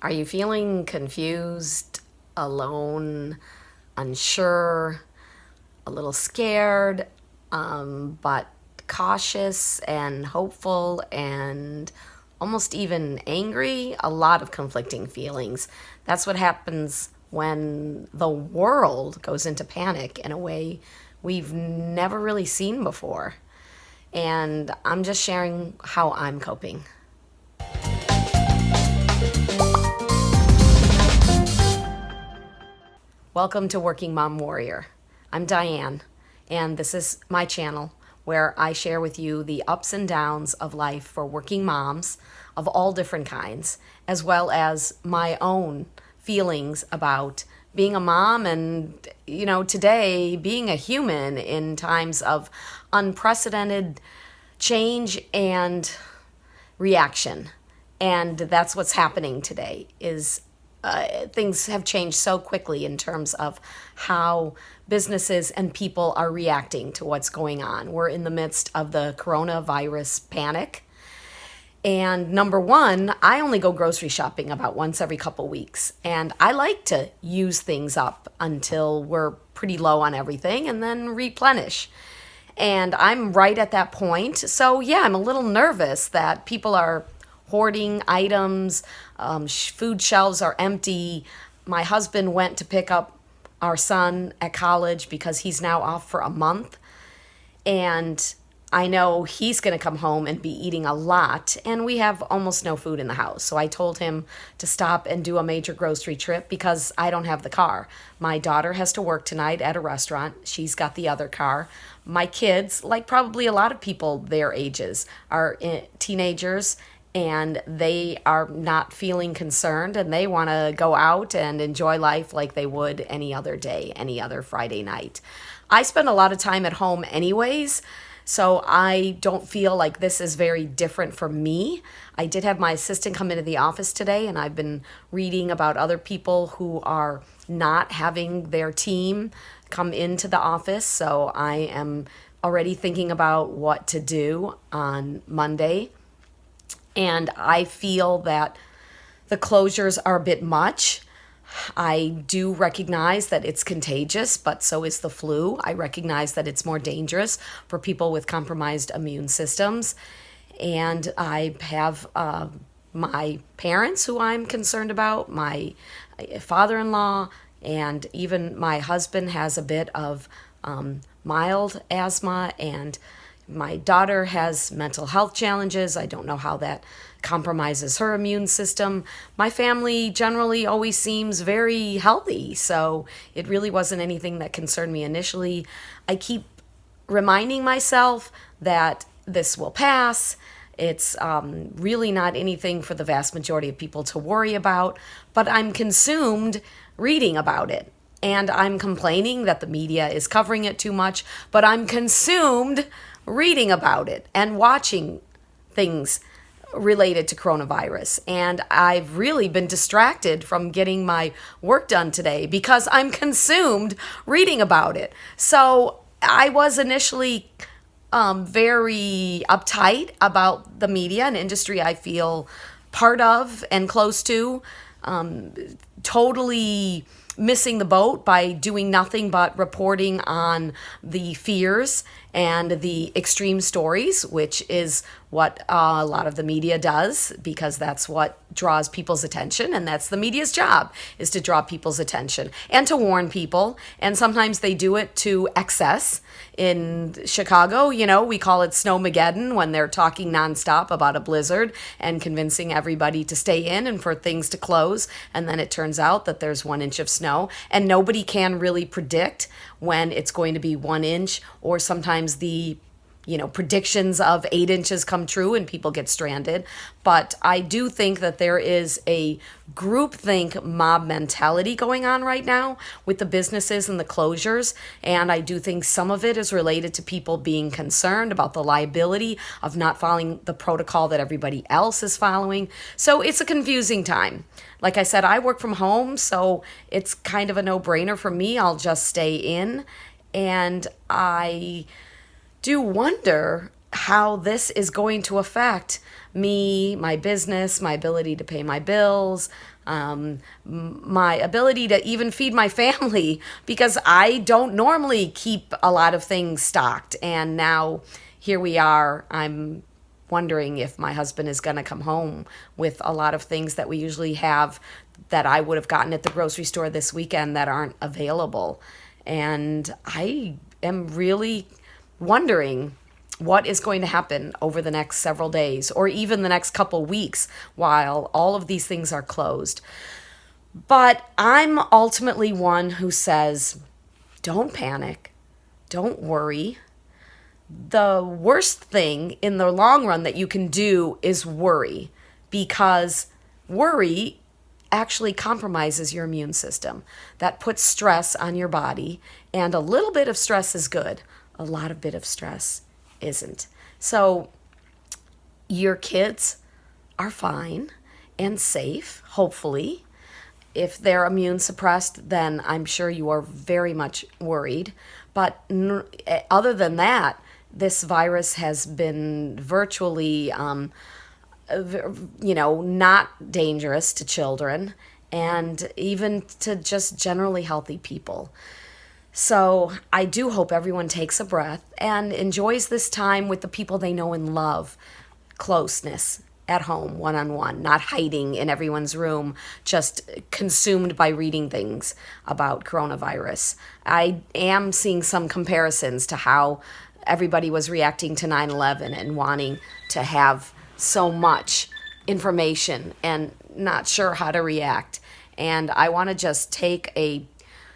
Are you feeling confused, alone, unsure, a little scared, um, but cautious and hopeful and almost even angry? A lot of conflicting feelings. That's what happens when the world goes into panic in a way we've never really seen before. And I'm just sharing how I'm coping. Welcome to Working Mom Warrior. I'm Diane, and this is my channel where I share with you the ups and downs of life for working moms of all different kinds, as well as my own feelings about being a mom and, you know, today being a human in times of unprecedented change and reaction. And that's what's happening today is uh, things have changed so quickly in terms of how businesses and people are reacting to what's going on. We're in the midst of the coronavirus panic. And number one, I only go grocery shopping about once every couple weeks. And I like to use things up until we're pretty low on everything and then replenish. And I'm right at that point. So, yeah, I'm a little nervous that people are hoarding items, um, sh food shelves are empty. My husband went to pick up our son at college because he's now off for a month. And I know he's going to come home and be eating a lot, and we have almost no food in the house. So I told him to stop and do a major grocery trip because I don't have the car. My daughter has to work tonight at a restaurant. She's got the other car. My kids, like probably a lot of people their ages, are eh, teenagers and they are not feeling concerned and they want to go out and enjoy life like they would any other day, any other Friday night. I spend a lot of time at home anyways, so I don't feel like this is very different for me. I did have my assistant come into the office today and I've been reading about other people who are not having their team come into the office, so I am already thinking about what to do on Monday and I feel that the closures are a bit much. I do recognize that it's contagious, but so is the flu. I recognize that it's more dangerous for people with compromised immune systems. And I have uh, my parents who I'm concerned about, my father in law, and even my husband has a bit of um, mild asthma and my daughter has mental health challenges. I don't know how that compromises her immune system. My family generally always seems very healthy, so it really wasn't anything that concerned me initially. I keep reminding myself that this will pass. It's um, really not anything for the vast majority of people to worry about, but I'm consumed reading about it. And I'm complaining that the media is covering it too much, but I'm consumed reading about it and watching things related to coronavirus. And I've really been distracted from getting my work done today because I'm consumed reading about it. So I was initially um, very uptight about the media and industry I feel part of and close to. Um, totally missing the boat by doing nothing but reporting on the fears and the extreme stories, which is what uh, a lot of the media does because that's what draws people's attention and that's the media's job is to draw people's attention and to warn people. And sometimes they do it to excess. In chicago you know we call it snowmageddon when they're talking nonstop about a blizzard and convincing everybody to stay in and for things to close. And then it turns out that there's one inch of snow. And nobody can really predict when it's going to be one inch or sometimes the you know, predictions of eight inches come true and people get stranded. But I do think that there is a groupthink mob mentality going on right now with the businesses and the closures. And I do think some of it is related to people being concerned about the liability of not following the protocol that everybody else is following. So it's a confusing time. Like I said, I work from home, so it's kind of a no brainer for me. I'll just stay in. And I do wonder how this is going to affect me, my business, my ability to pay my bills, um, my ability to even feed my family because I don't normally keep a lot of things stocked. And now here we are. I'm wondering if my husband is going to come home with a lot of things that we usually have that I would have gotten at the grocery store this weekend that aren't available. And I am really wondering what is going to happen over the next several days or even the next couple weeks while all of these things are closed. But I'm ultimately one who says, don't panic, don't worry. The worst thing in the long run that you can do is worry because worry actually compromises your immune system. That puts stress on your body, and a little bit of stress is good. A lot of bit of stress isn't. So your kids are fine and safe, hopefully. If they're immune suppressed, then I'm sure you are very much worried. But eh, other than that, this virus has been virtually, um, you know, not dangerous to children and even to just generally healthy people. So I do hope everyone takes a breath and enjoys this time with the people they know and love. Closeness at home, one on one, not hiding in everyone's room, just consumed by reading things about coronavirus. I am seeing some comparisons to how everybody was reacting to 9 11 and wanting to have so much information and not sure how to react. And I want to just take a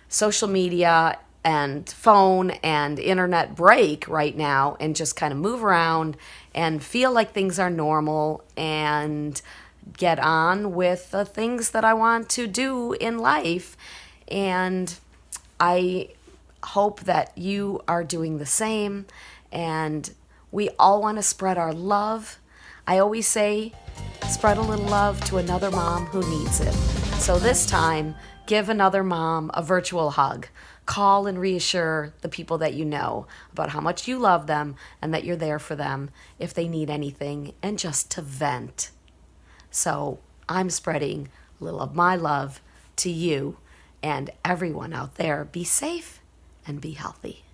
social media and phone and internet break right now and just kind of move around and feel like things are normal and get on with the things that I want to do in life. And I hope that you are doing the same. And we all want to spread our love. I always say, spread a little love to another mom who needs it. So this time, give another mom a virtual hug call and reassure the people that you know about how much you love them and that you're there for them if they need anything and just to vent. So I'm spreading a little of my love to you and everyone out there. Be safe and be healthy.